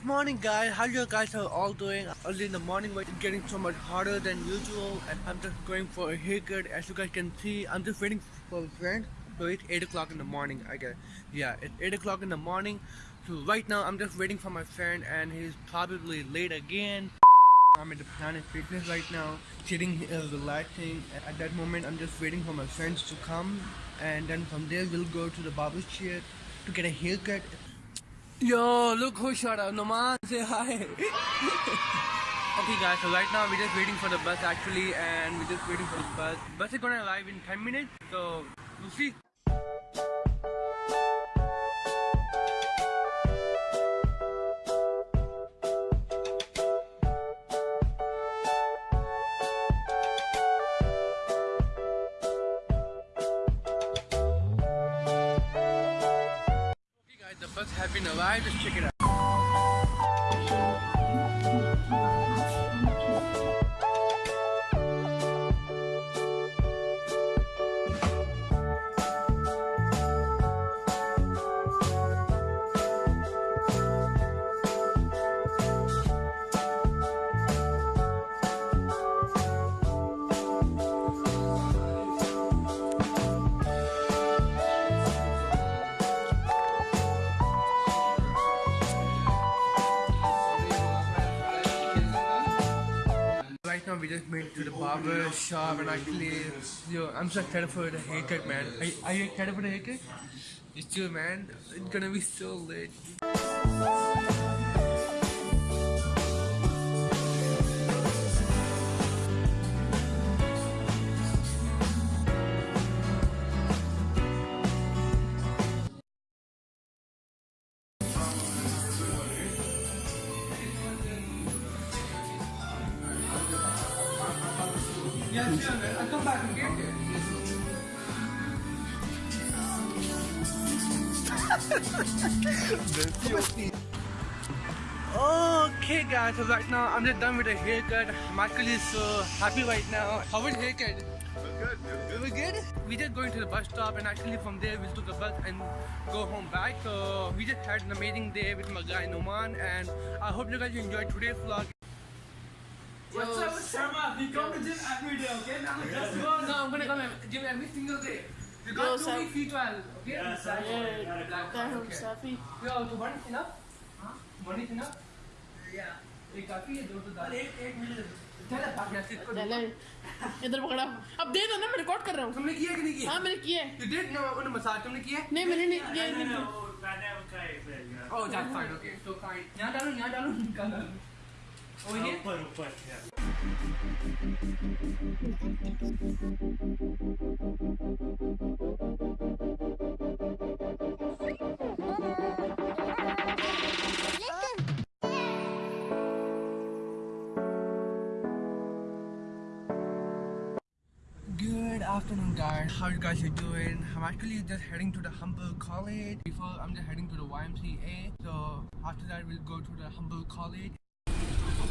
Good morning guys, how you guys are all doing? Early in the morning but it's getting so much harder than usual and I'm just going for a haircut. As you guys can see, I'm just waiting for a friend. So it's 8 o'clock in the morning, I guess. Yeah, it's 8 o'clock in the morning. So right now I'm just waiting for my friend and he's probably late again. I'm at the Planet Fitness right now, sitting here relaxing. At that moment I'm just waiting for my friends to come and then from there we'll go to the barber chair to get a haircut. Yo, look who shot up. Noman, say hi. okay guys, so right now we're just waiting for the bus actually and we're just waiting for the bus. Bus is gonna arrive in 10 minutes, so we'll see. Barber shop and actually, yo, I'm so excited for the haircut, man. Are, are you excited for the haircut? It's too, man. It's gonna be so lit. Yeah, sure. I'll come back and get it. Okay guys, so right now I'm just done with the haircut. I'm actually so happy right now. How was the haircut? Good, It was good. We just going to the bus stop and actually from there we took a bus and go home back. So we just had an amazing day with my guy Noman and I hope you guys enjoyed today's vlog. What's up, Sharma? We come to gym every day, okay? Now just go. No, I'm gonna come and gym every single day. You got to me feet well, okay? Yeah, sir. Yeah, Black, Damn, okay. Safi. Yo, तो one is enough? हाँ? One is enough? Yeah. एक काफ़ी है दो तो दाल एक एक minute चल बाकी ऐसे इसको चले इधर पकड़ा अब दे दो ना मैं रिकॉर्ड कर रहा हूँ तुमने किया कि नहीं किया हाँ मैंने किया है You did no उन्हें मसाज तुमने किया नहीं मैंने नहीं किया है, नहीं Oh, Oh that's fine okay so fine यहाँ डालो यहाँ डालो निकाल over here? ऊपर ऊपर Good afternoon guys, how you guys are doing? I'm actually just heading to the Humber College. Before I'm just heading to the YMCA. So after that we'll go to the Humber College.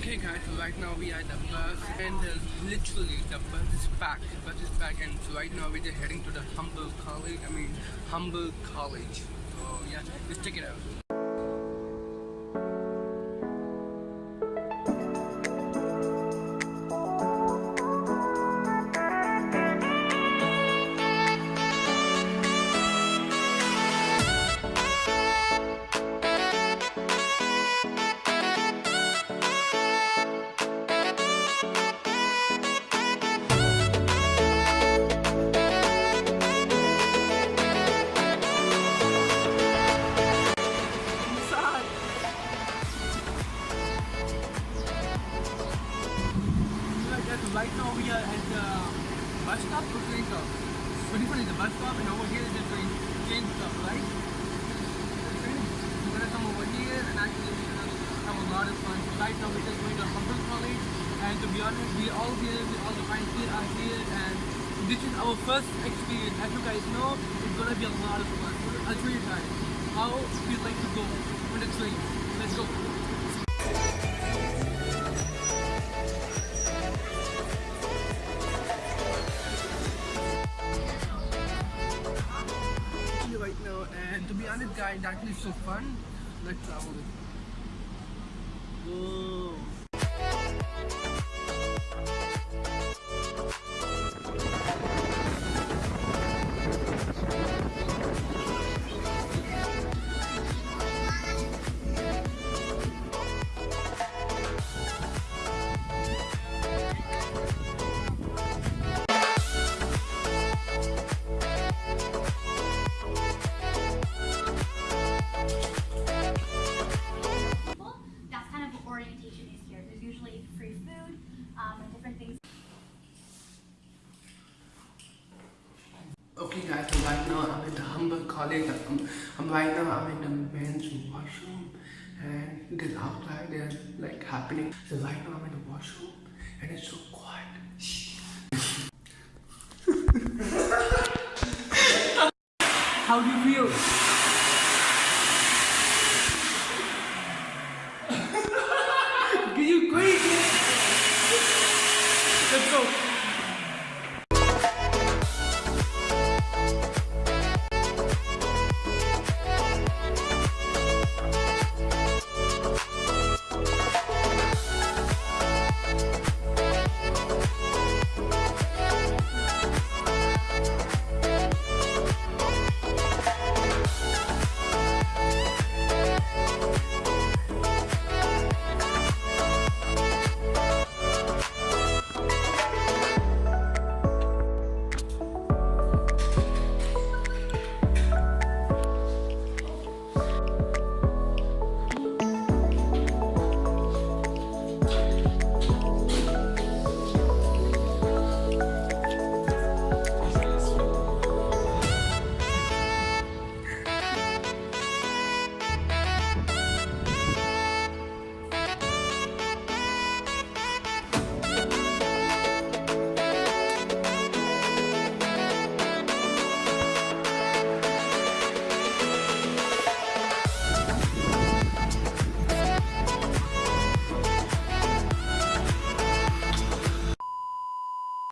Okay guys, so right now we are at the bus and uh, literally the bus is packed. The bus is packed and so right now we're heading to the Humber College. I mean Humber College. So yeah, let's check it out. Right now we're just going to Humber College and to be honest, we all here, we all the friends here are here and this is our first experience. As you guys know, it's gonna be a lot of fun. I'll show you guys how we like to go on the train. Let's go. right now and to be honest guys it's actually so fun let's travel go. Okay guys, so right now I'm in the Humber College. I'm, I'm right now I'm in the men's washroom and it is outside there's like happening. So right now I'm in the washroom and it's so quiet. How do you feel?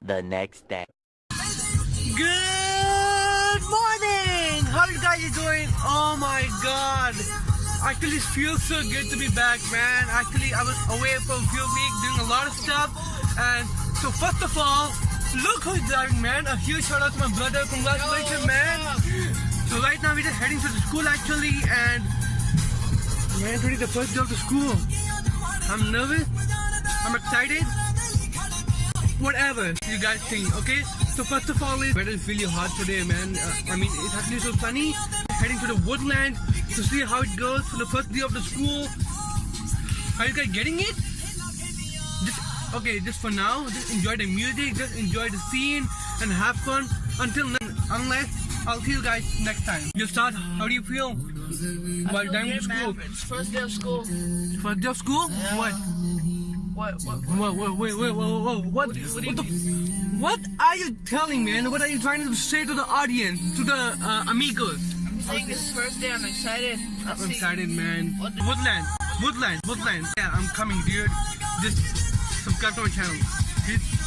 The next day. Good morning! How you guys doing? Oh my god! Actually, it feels so good to be back, man. Actually, I was away for a few weeks doing a lot of stuff. And so, first of all, look who's driving, man. A huge shout out to my brother. Congratulations, man. So, right now, we're just heading to the school, actually. And, man, today the first day of the school. I'm nervous. I'm excited whatever you guys think okay? So first of all it's weather is really hot today man. Uh, i mean it's actually so sunny. Heading to the woodland to see how it goes for the first day of the school. Are you guys getting it? Just okay just for now just enjoy the music just enjoy the scene and have fun. Until then unless i'll see you guys next time. You start how do you feel? By the time school? It's first day of school. first day of school? What What? What? Whoa, whoa, wait, wait, whoa, whoa, what, what, the, what are you telling, man? What are you trying to say to the audience, to the uh, amigos? I'm saying it's first day. I'm excited. I'm excited, man. Woodland, Woodland, Woodland. Yeah, I'm coming, dude. Just subscribe to my channel. Peace.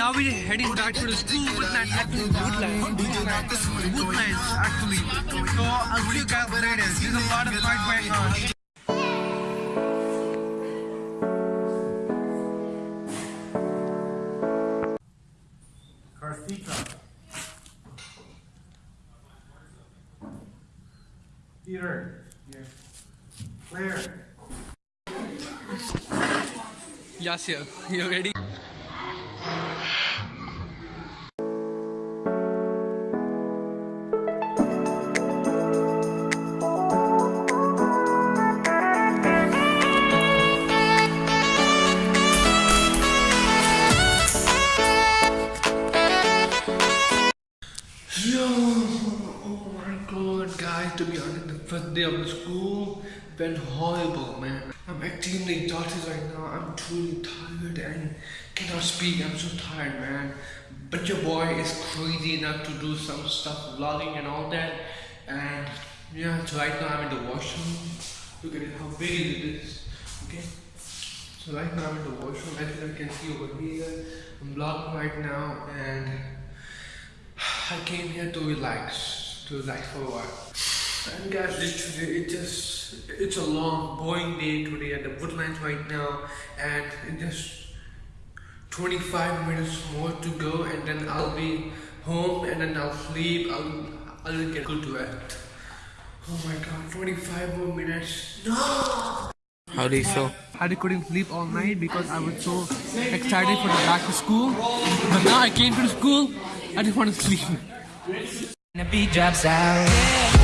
now we're heading back to the school. Woodland, actually, Woodland. Woodland, Woodland, actually. So I'll see you guys later. There's a lot of fight going on. Karthika. Peter. Here. Claire. Yasir, you ready? Went horrible, man. I'm extremely exhausted right now. I'm truly tired and cannot speak. I'm so tired, man. But your boy is crazy enough to do some stuff, vlogging and all that. And yeah, so right now I'm in the washroom. Look at it, how big it is. Okay. So right now I'm in the washroom. As you can see over here, I'm vlogging right now, and I came here to relax, to relax for a while. And guys, literally, it just, it's a long, boring day today at the Woodlands right now, and it just 25 minutes more to go, and then I'll be home, and then I'll sleep, I'll, I'll get good to rest. Oh my god, 25 more minutes. No! How do you feel? I couldn't sleep all night because I was so excited for the back to school. But now I came to the school, I just want to sleep. The beat drops out.